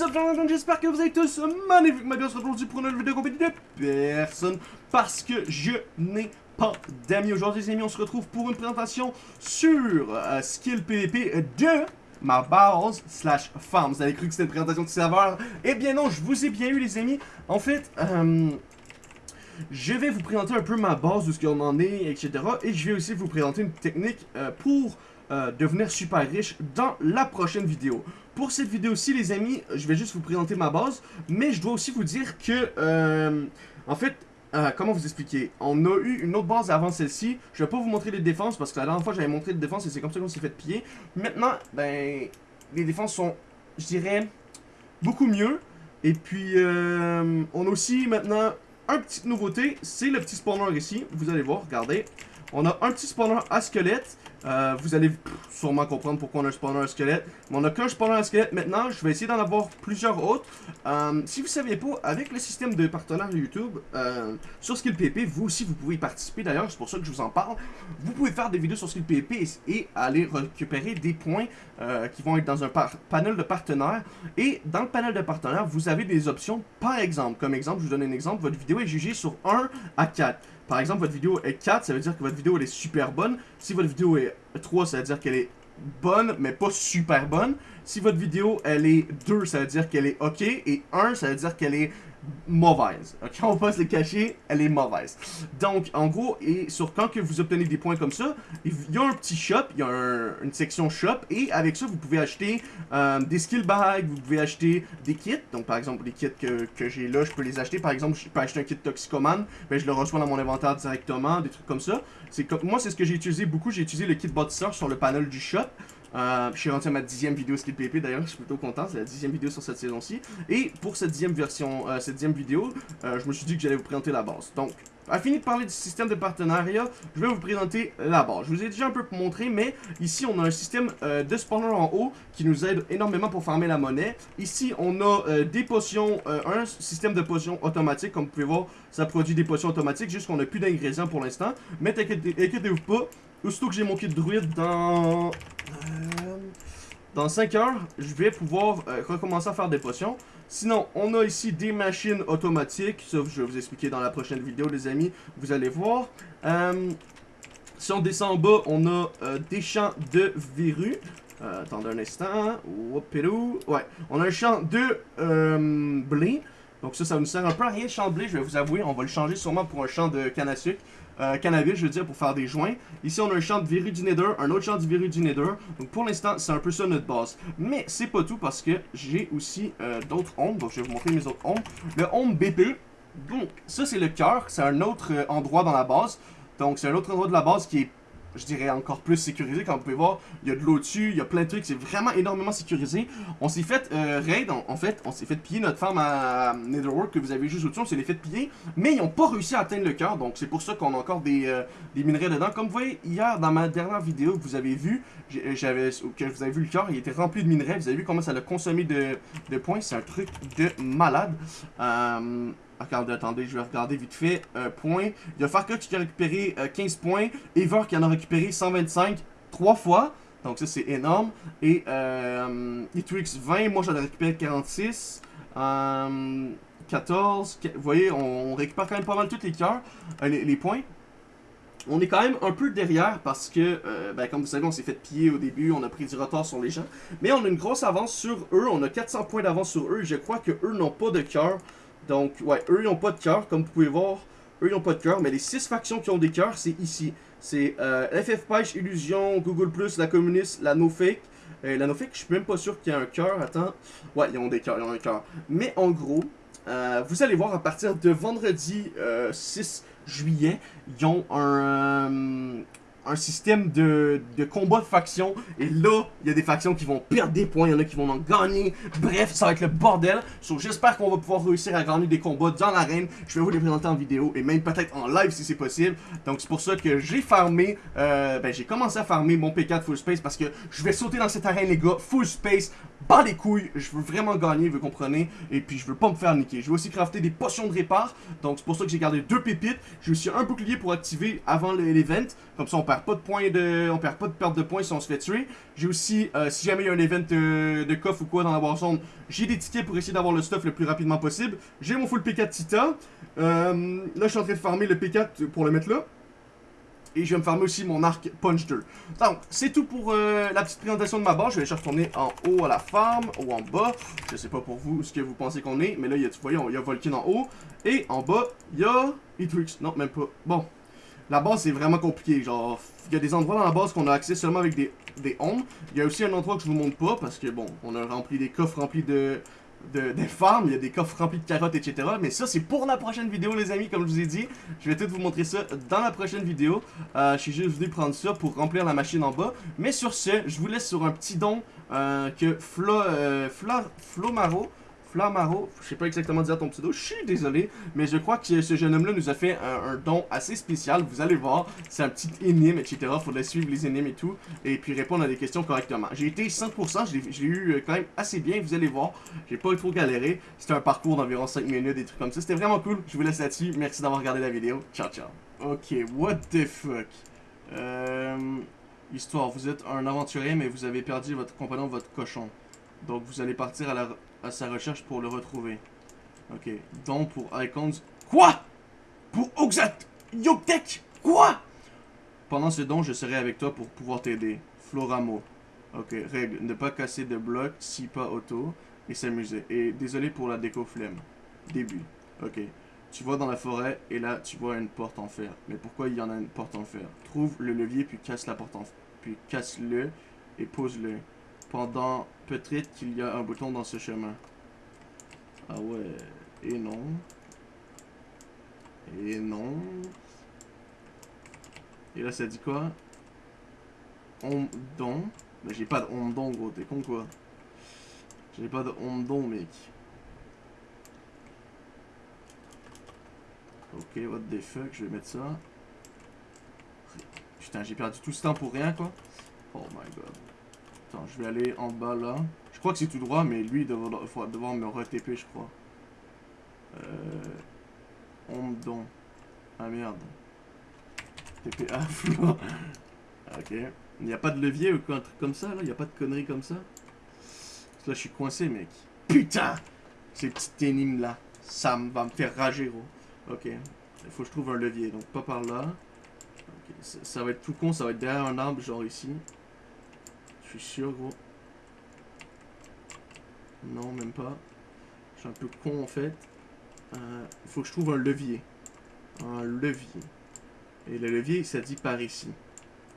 Up, j'espère que vous êtes tous magnifiquement bien aujourd'hui pour une nouvelle vidéo compagnie de personne parce que je n'ai pas d'amis. Aujourd'hui, les amis, on se retrouve pour une présentation sur euh, Skill PvP de ma base slash farm. Vous avez cru que c'était une présentation de serveur? Eh bien non, je vous ai bien eu, les amis. En fait, euh, je vais vous présenter un peu ma base, de ce qu'on en est, etc. Et je vais aussi vous présenter une technique euh, pour euh, devenir super riche dans la prochaine vidéo. Pour cette vidéo-ci, les amis, je vais juste vous présenter ma base, mais je dois aussi vous dire que, euh, en fait, euh, comment vous expliquer? On a eu une autre base avant celle-ci. Je vais pas vous montrer les défenses parce que la dernière fois j'avais montré les défenses et c'est comme ça qu'on s'est fait piller. Maintenant, ben, les défenses sont, je dirais, beaucoup mieux. Et puis, on a aussi maintenant une petite nouveauté, c'est le petit spawner ici. Vous allez voir, regardez. On a un petit spawner à squelette. Euh, vous allez sûrement comprendre pourquoi on a un spawner à squelette. Mais on a qu'un spawner à squelette maintenant. Je vais essayer d'en avoir plusieurs autres. Euh, si vous ne saviez pas, avec le système de partenaires YouTube, euh, sur SkillPP, vous aussi, vous pouvez y participer. D'ailleurs, c'est pour ça que je vous en parle. Vous pouvez faire des vidéos sur SkillPP et, et aller récupérer des points qui vont être dans un panel de partenaires. Et dans le panel de partenaires, vous avez des options. Par exemple, comme exemple, je vous donne un exemple. Votre vidéo est jugée sur 1 à 4. Par exemple, votre vidéo est 4, ça veut dire que votre vidéo elle est super bonne. Si votre vidéo est 3, ça veut dire qu'elle est bonne, mais pas super bonne. Si votre vidéo elle est 2, ça veut dire qu'elle est ok. Et 1, ça veut dire qu'elle est mauvaise. Ok, on va se le cacher, elle est mauvaise. Donc, en gros, et sur quand que vous obtenez des points comme ça, il y a un petit shop, il y a une section shop, et avec ça, vous pouvez acheter euh, des skill bags, vous pouvez acheter des kits. Donc, par exemple, les kits que, que j'ai là, je peux les acheter. Par exemple, je peux acheter un kit Toxicoman, ben, je le reçois dans mon inventaire directement, des trucs comme ça. Comme, moi, c'est ce que j'ai utilisé beaucoup. J'ai utilisé le kit Botster sur le panel du shop. Euh, je suis rendu à ma dixième vidéo Skill PP d'ailleurs, je suis plutôt content, c'est la dixième vidéo sur cette saison-ci. Et pour cette dixième version, euh, cette dixième vidéo, euh, je me suis dit que j'allais vous présenter la base. Donc, à fini de parler du système de partenariat, je vais vous présenter la base. Je vous ai déjà un peu montré, mais ici on a un système de spawner en haut qui nous aide énormément pour farmer la monnaie. Ici on a des potions, un système de potions automatique, comme vous pouvez voir, ça produit des potions automatiques, juste qu'on n'a plus d'ingrédients pour l'instant. Mais inquiétez-vous pas, aussitôt que j'ai mon kit druide dans euh, dans 5 heures, je vais pouvoir euh, recommencer à faire des potions. Sinon, on a ici des machines automatiques. Ça, je vais vous expliquer dans la prochaine vidéo, les amis. Vous allez voir. Euh, si on descend en bas, on a des champs de verrues. attendez un instant. Ouais, on a un champ de blé. Donc ça, ça nous sert un peu à rien de champ de blé, je vais vous avouer. On va le changer sûrement pour un champ de canne à sucre euh, cannabis, je veux dire, pour faire des joints. Ici, on a un champ de Nether, un autre champ de Nether. Donc, pour l'instant, c'est un peu ça notre base. Mais c'est pas tout parce que j'ai aussi euh, d'autres ombres. Donc, je vais vous montrer mes autres ombres. Le ombre BP. Donc, ça, c'est le cœur. C'est un autre euh, endroit dans la base. Donc, c'est un autre endroit de la base qui est je dirais, encore plus sécurisé. Comme vous pouvez voir, il y a de l'eau dessus, il y a plein de trucs, c'est vraiment énormément sécurisé. On s'est fait euh, raid, en, fait, on s'est fait piller notre femme à, Netherworld que vous avez juste au-dessus, on s'est les fait piller, mais ils n'ont pas réussi à atteindre le cœur, donc c'est pour ça qu'on a encore des, euh, minerais dedans. Comme vous voyez, hier, dans ma dernière vidéo que vous avez vu, que vous avez vu le cœur, il était rempli de minerais, vous avez vu comment ça l'a consommé de, de points, c'est un truc de malade. Euh, Attendez, je vais regarder vite fait. Euh, point. Il y a Farka qui a récupéré 15 euh, points. Ever qui en a récupéré 125 3 fois. Donc ça, c'est énorme. Et euh, 20, moi j'en ai récupéré 46. 14. Euh, vous voyez, on, récupère quand même pas mal tous les cœurs, euh, les, points. On est quand même un peu derrière parce que, ben, comme vous savez, on s'est fait piller au début, on a pris du retard sur les gens. Mais on a une grosse avance sur eux, on a 400 points d'avance sur eux. Je crois que eux n'ont pas de cœur. Donc, ouais, eux, ils n'ont pas de cœur, comme vous pouvez voir. Eux, ils n'ont pas de cœur, mais les 6 factions qui ont des cœurs, c'est ici. C'est euh, FF Illusion, Google+, la Communiste, la NoFake. Euh, la NoFake, je suis même pas sûr qu'il y ait un cœur. Attends. Ouais, ils ont des cœurs, ils ont un cœur. Mais en gros, euh, vous allez voir à partir de vendredi 6 euh, juillet, ils ont un, un système de, de combat de factions. Et là, il y a des factions qui vont perdre des points, il y en a qui vont en gagner. Bref, ça va être le bordel. So, j'espère qu'on va pouvoir réussir à gagner des combats dans l'arène. Je vais vous les présenter en vidéo et même peut-être en live si c'est possible. Donc c'est pour ça que j'ai farmé, euh, ben j'ai commencé à farmer mon P4 full space parce que je vais sauter dans cette arène les gars, full space bats les couilles, je veux vraiment gagner, vous comprenez, et puis je veux pas me faire niquer. Je veux aussi crafter des potions de répar, donc c'est pour ça que j'ai gardé deux pépites. J'ai aussi un bouclier pour activer avant l'event, comme ça on perd pas de points de, on perd pas de perte de points si on se fait tuer. J'ai aussi, euh, si jamais il y a un event euh, de coffre ou quoi dans la Warzone, j'ai des tickets pour essayer d'avoir le stuff le plus rapidement possible. J'ai mon full P4 Tita, euh, là je suis en train de farmer le P4 pour le mettre là. Et je vais me farmer aussi mon arc Punch 2. Donc, c'est tout pour euh, la petite présentation de ma base. Je vais chercher retourner en haut à la farm ou en bas. Je sais pas pour vous ce que vous pensez qu'on est. Mais là, il y a, vous voyez, il y a Volkin en haut. Et en bas, il y a Etrix. Non, même pas. Bon. La base, c'est vraiment compliqué. Genre, il y a des endroits dans la base qu'on a accès seulement avec des, des Il y a aussi un endroit que je vous montre pas parce que, bon, on a rempli des coffres remplis de de, des farms, il y a des coffres remplis de carottes, etc. Mais ça, c'est pour la prochaine vidéo, les amis, comme je vous ai dit. Je vais tout vous montrer ça dans la prochaine vidéo. Euh, je suis juste venu prendre ça pour remplir la machine en bas. Mais sur ce, je vous laisse sur un petit don euh, que Flo, euh, Flomaro Flamaro, je sais pas exactement dire ton pseudo, je suis désolé, mais je crois que ce jeune homme-là nous a fait un, don assez spécial, vous allez voir, c'est un petit énigme, etc. Faudrait suivre les énigmes et tout, et puis répondre à des questions correctement. J'ai été 100%, j'ai eu euh, quand même assez bien, vous allez voir, j'ai pas trop galéré, c'était un parcours d'environ 5 minutes, des trucs comme ça, c'était vraiment cool, je vous laisse là-dessus, merci d'avoir regardé la vidéo, ciao ciao. Ok, what the fuck? Euh... Histoire, vous êtes un aventurier, mais vous avez perdu votre compagnon, votre cochon. Donc vous allez partir à sa recherche pour le retrouver. Ok. Donc pour Icons. Quoi? Pour Oxat Yoktek Quoi? Pendant ce don, je serai avec toi pour pouvoir t'aider. Floramo. Ok. Règle. Ne pas casser de blocs si pas auto. Et s'amuser. Et désolé pour la déco flemme. Début. Ok. Tu vas dans la forêt et là tu vois une porte en fer. Mais pourquoi il y en a une porte en fer? Trouve le levier puis casse la porte en fer. Puis casse-le et pose-le pendant peut-être qu'il y a un bouton dans ce chemin. Ah ouais, et non. Et non. Et là, ça dit quoi? Don. Mais j'ai pas de don, gros, t'es con quoi J'ai pas de don, mec. Ok, what the fuck, je vais mettre ça. Putain, j'ai perdu tout ce temps pour rien, quoi. Oh my god. Attends, je vais aller en bas là. Je crois que c'est tout droit, mais lui, il va devoir me re-TP, je crois. Euh... Ondon. Ah merde. TP à ok. Il n'y a pas de levier ou quoi, un truc comme ça, là? Il n'y a pas de conneries comme ça? Parce que là, je suis coincé, mec. Putain Ces petites énigmes là. Ça va me faire rager, gros. Ok. Il faut que je trouve un levier, donc pas par là. Ça va être tout con, ça va être derrière un arbre, genre ici. Je suis sûr, gros. Non, même pas. Je suis un peu con, en fait. Il euh, faut que je trouve un levier. Un levier. Et le levier, ça dit par ici.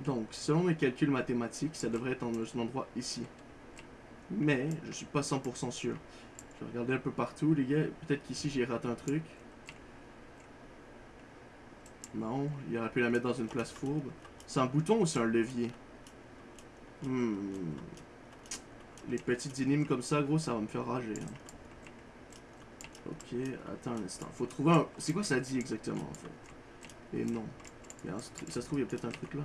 Donc, selon mes calculs mathématiques, ça devrait être dans un endroit ici. Mais, je suis pas 100% sûr. Je vais regarder un peu partout, les gars. Peut-être qu'ici, j'ai raté un truc. Non, il aurait pu la mettre dans une place fourbe. C'est un bouton ou c'est un levier? Hmm. Les petites énigmes comme ça, gros, ça va me faire rager. Hein. Ok, attends un instant. Faut trouver un... C'est quoi ça dit exactement, en fait? Et non. Ça se trouve, il y a peut-être un truc là.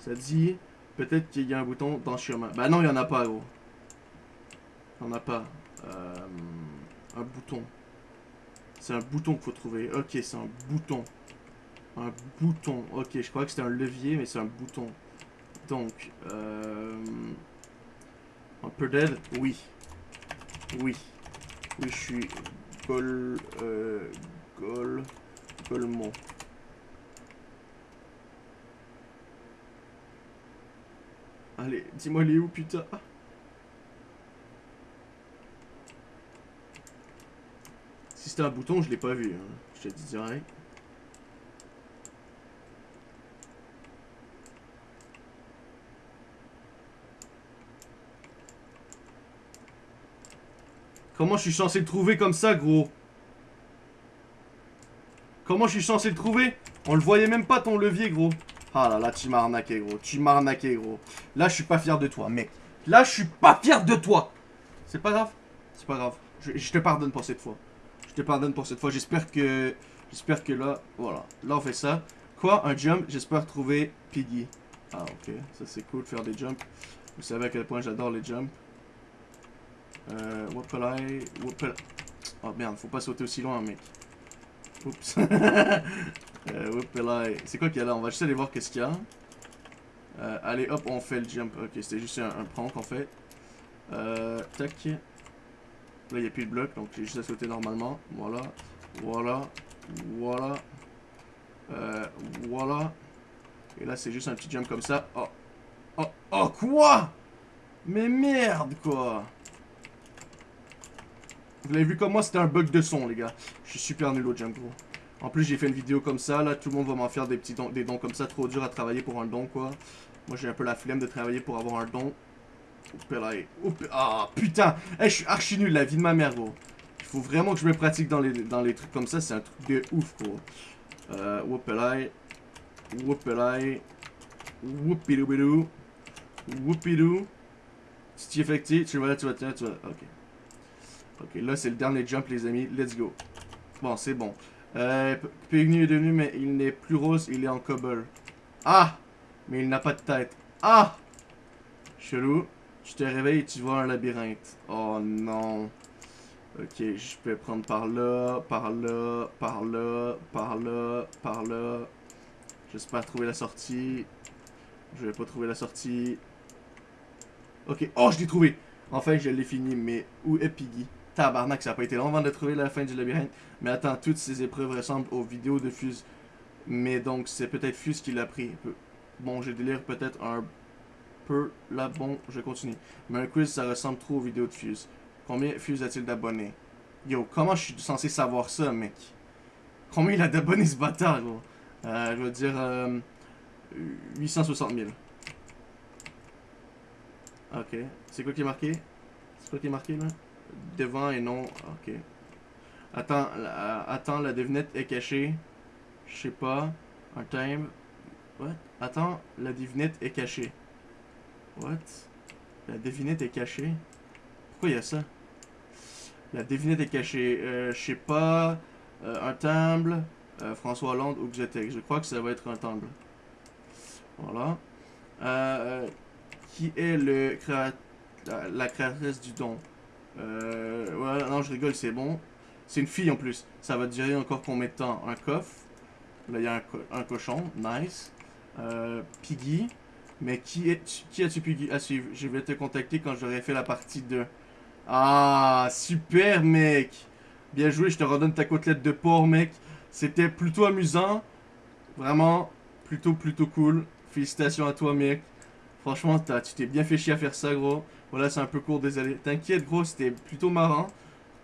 Ça dit... Peut-être qu'il y a un bouton dans le chemin. Bah non, il n'y en a pas, gros. Il n'y en a pas. Euh, un bouton. C'est un bouton qu'il faut trouver. Ok, c'est un bouton. Un bouton. Ok, je crois que c'était un levier, mais c'est un bouton. Donc, euh, un peu d'aide Oui. Oui. Oui, je suis Gol... Euh, Gol... Golmont. Allez, dis-moi les où, putain? Si c'était un bouton, je l'ai pas vu. Hein. Je te dis direct. Comment je suis censé le trouver comme ça, gros? Comment je suis censé le trouver? On le voyait même pas, ton levier, gros. Ah là là, tu m'as arnaqué, gros. Tu m'as arnaqué, gros. Là, je suis pas fier de toi, mec. Là, je suis pas fier de toi. C'est pas grave? C'est pas grave. Je, te pardonne pour cette fois. Je te pardonne pour cette fois. J'espère que... J'espère que là... Voilà. Là, on fait ça. Quoi? Un jump? J'espère trouver Piggy. Ah, ok. Ça, c'est cool, faire des jumps. Vous savez à quel point j'adore les jumps. Euh, whoopalai, whoopalai. Oh merde, faut pas sauter aussi loin, mec. Oups. euh. C'est quoi qu'il y a là? On va juste aller voir qu'est-ce qu'il y a. Euh, allez, hop, on fait le jump. Ok, c'était juste un, un prank en fait. Euh, tac. Là, il n'y a plus de bloc, donc j'ai juste à sauter normalement. Voilà. Voilà. Voilà. Euh, voilà. Et là, c'est juste un petit jump comme ça. Oh. Oh, oh, quoi? Mais merde, quoi Vous l'avez vu comme moi, c'était un bug de son, les gars. Je suis super nul au gros. En plus, j'ai fait une vidéo comme ça, là, tout le monde va m'en faire des petits dons, des dons comme ça, trop dur à travailler pour un don, quoi. Moi, j'ai un peu la flemme de travailler pour avoir un don. Ah, putain hey, Je suis archi nul, la vie de ma mère, gros. Il faut vraiment que je me pratique dans les, trucs comme ça, c'est un truc de ouf, gros. Euh, whoopelai. Whoopelai. Whoopidou Whoopidou. Si tu effectues, tu vas, tu vas, tu vas, tu vas. Ok. Ok, là c'est le dernier jump, les amis. Let's go. Bon, c'est bon. Euh, est devenu, mais il n'est plus rose, il est en cobble. Ah! Mais il n'a pas de tête. Ah! Chelou. Tu te réveilles et tu vois un labyrinthe. Oh non. Ok, je peux prendre par là, par là, par là, par là, par là. J'espère trouver la sortie. Je vais pas trouver la sortie. Ok. Oh, je l'ai trouvé. Enfin, je l'ai fini. Mais où est Piggy? Tabarnak, ça a pas été long avant de trouver la fin du labyrinthe. Mais attends, toutes ces épreuves ressemblent aux vidéos de Fuse. Mais donc, c'est peut-être Fuse qui l'a pris. Bon, je délire peut-être un peu là. Bon, je continue. Mais un quiz, ça ressemble trop aux vidéos de Fuse. Combien Fuse a-t-il d'abonnés? Yo, comment je suis censé savoir ça, mec? Combien il a d'abonnés, ce bâtard, gros? Euh, Je veux dire... Euh, 860 000. Ok. C'est quoi qui est marqué? C'est quoi qui est marqué, là? Devant et non. Ok. Attends, la, attends, la devinette est cachée. Je sais pas. Un time. What? Attends, la devinette est cachée. What? La devinette est cachée? Pourquoi il y a ça? La devinette est cachée. Euh, je sais pas. Euh, un timbre. Euh, François Hollande ou Xetec. Je crois que ça va être un timbre. Voilà. Qui est le créa la, la, créatrice du don? Euh, ouais, non, je rigole, c'est bon. C'est une fille en plus. Ça va durer encore combien de temps? Un coffre. Là, il y a un, un, cochon. Nice. Euh, Piggy. Mais qui, est, qui as-tu Piggy à suivre? Je vais te contacter quand j'aurai fait la partie 2. Ah, super, mec. Bien joué, je te redonne ta côtelette de porc, mec. C'était plutôt amusant. Vraiment, plutôt, plutôt cool. Félicitations à toi, mec. Franchement, tu t'es bien fait chier à faire ça, gros. Voilà, c'est un peu court, désolé. T'inquiète, gros, c'était plutôt marrant.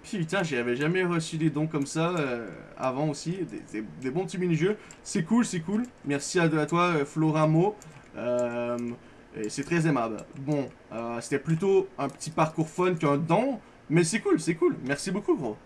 Putain, j'avais jamais reçu des dons comme ça euh, avant aussi. Des, des, bons petits mini-jeux. C'est cool, c'est cool. Merci à, à toi, euh, Floramo. Euh, c'est très aimable. Bon, euh, c'était plutôt un petit parcours fun qu'un don. Mais c'est cool, c'est cool. Merci beaucoup, gros.